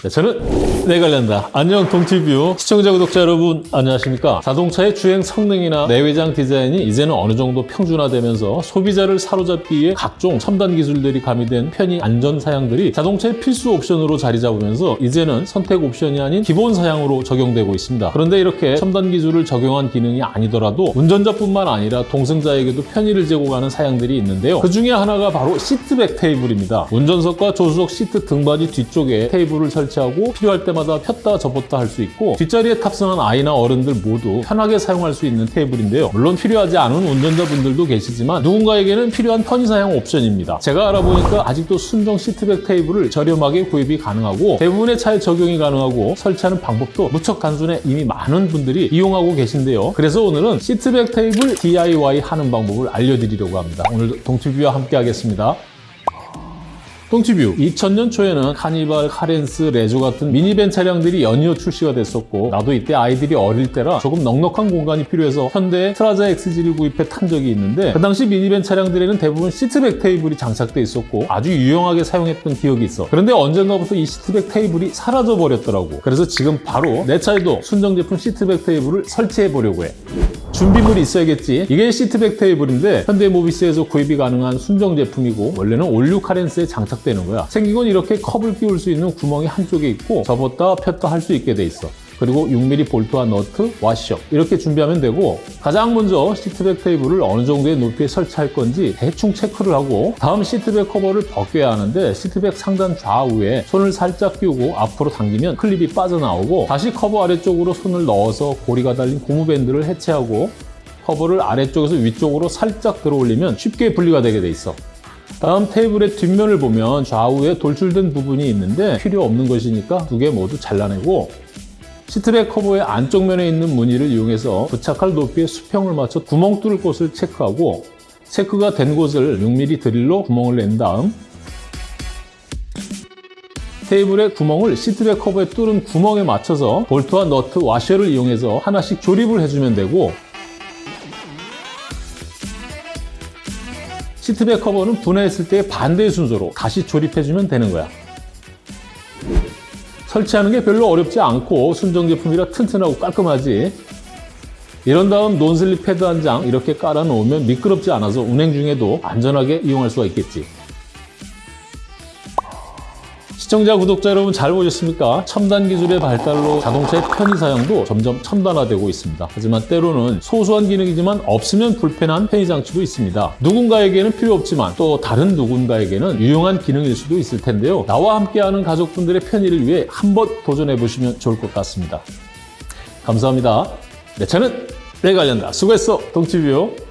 네, 저는 내 관련다. 안녕 동티뷰 시청자 구독자 여러분 안녕하십니까? 자동차의 주행 성능이나 내외장 디자인이 이제는 어느 정도 평준화되면서 소비자를 사로잡기 위해 각종 첨단 기술들이 가미된 편의 안전 사양들이 자동차의 필수 옵션으로 자리 잡으면서 이제는 선택 옵션이 아닌 기본 사양으로 적용되고 있습니다. 그런데 이렇게 첨단 기술을 적용한 기능이 아니더라도 운전자뿐만 아니라 동승자에게도 편의를 제공하는 사양들이 있는데요. 그 중에 하나가 바로 시트백 테이블입니다. 운전석과 조수석 시트 등받이 뒤쪽에 테이블을 설치 하고 필요할 때마다 폈다 접었다 할 수 있고 뒷자리에 탑승한 아이나 어른들 모두 편하게 사용할 수 있는 테이블인데요. 물론 필요하지 않은 운전자분들도 계시지만 누군가에게는 필요한 편의 사용 옵션입니다. 제가 알아보니까 아직도 순정 seat back 테이블을 저렴하게 구입이 가능하고 대부분의 차에 적용이 가능하고 설치하는 방법도 무척 단순해 이미 많은 분들이 이용하고 계신데요. 그래서 오늘은 seat back 테이블 DIY 하는 방법을 알려드리려고 합니다. 오늘 동티뷰와 함께 하겠습니다. 똥티뷰 2000년 초에는 카니발, 카렌스, 레조 같은 미니밴 차량들이 연이어 출시가 됐었고 나도 이때 아이들이 어릴 때라 조금 넉넉한 공간이 필요해서 현대의 트라자 XG를 구입해 탄 적이 있는데 그 당시 미니밴 차량들에는 대부분 seat back 테이블이 장착돼 있었고 아주 유용하게 사용했던 기억이 있어. 그런데 언젠가부터 이 seat back 테이블이 사라져 버렸더라고. 그래서 지금 바로 내 차에도 순정 제품 seat back 테이블을 설치해 보려고 해 준비물이 있어야겠지. 이게 seat back 테이블인데 현대모비스에서 구입이 가능한 순정 제품이고 원래는 올뉴 카렌스에 장착되는 거야. 생긴 건 이렇게 컵을 끼울 수 있는 구멍이 한쪽에 있고 접었다 폈다 할 수 있게 돼 있어. 그리고 6mm 볼트와 너트, 와셔 이렇게 준비하면 되고 가장 먼저 seat back 테이블을 어느 정도의 높이에 설치할 건지 대충 체크를 하고 다음 seat back 커버를 벗겨야 하는데 seat back 상단 좌우에 손을 살짝 끼우고 앞으로 당기면 클립이 빠져나오고 다시 커버 아래쪽으로 손을 넣어서 고리가 달린 고무밴드를 해체하고 커버를 아래쪽에서 위쪽으로 살짝 들어 올리면 쉽게 분리가 되게 돼 있어. 다음 테이블의 뒷면을 보면 좌우에 돌출된 부분이 있는데 필요 없는 것이니까 두 개 모두 잘라내고 seat back 커버의 안쪽 면에 있는 무늬를 이용해서 부착할 높이의 수평을 맞춰 구멍 뚫을 곳을 체크하고 체크가 된 곳을 6mm 드릴로 구멍을 낸 다음 테이블의 구멍을 seat back 커버에 뚫은 구멍에 맞춰서 볼트와 너트, 와셔를 이용해서 하나씩 조립을 해주면 되고 시트백 커버는 분해했을 때 반대의 순서로 다시 조립해주면 되는 거야. 설치하는 게 별로 어렵지 않고 순정 제품이라 튼튼하고 깔끔하지. 이런 다음 논슬립 패드 한 장 이렇게 깔아 놓으면 미끄럽지 않아서 운행 중에도 안전하게 이용할 수가 있겠지. 시청자, 구독자 여러분 잘 보셨습니까? 첨단 기술의 발달로 자동차의 편의 사용도 점점 첨단화되고 있습니다. 하지만 때로는 소소한 기능이지만 없으면 불편한 편의 장치도 있습니다. 누군가에게는 필요 없지만 또 다른 누군가에게는 유용한 기능일 수도 있을 텐데요. 나와 함께하는 가족분들의 편의를 위해 한번 도전해 보시면 좋을 것 같습니다. 감사합니다. 내 차는 내 관련다. 수고했어, 동치뷰.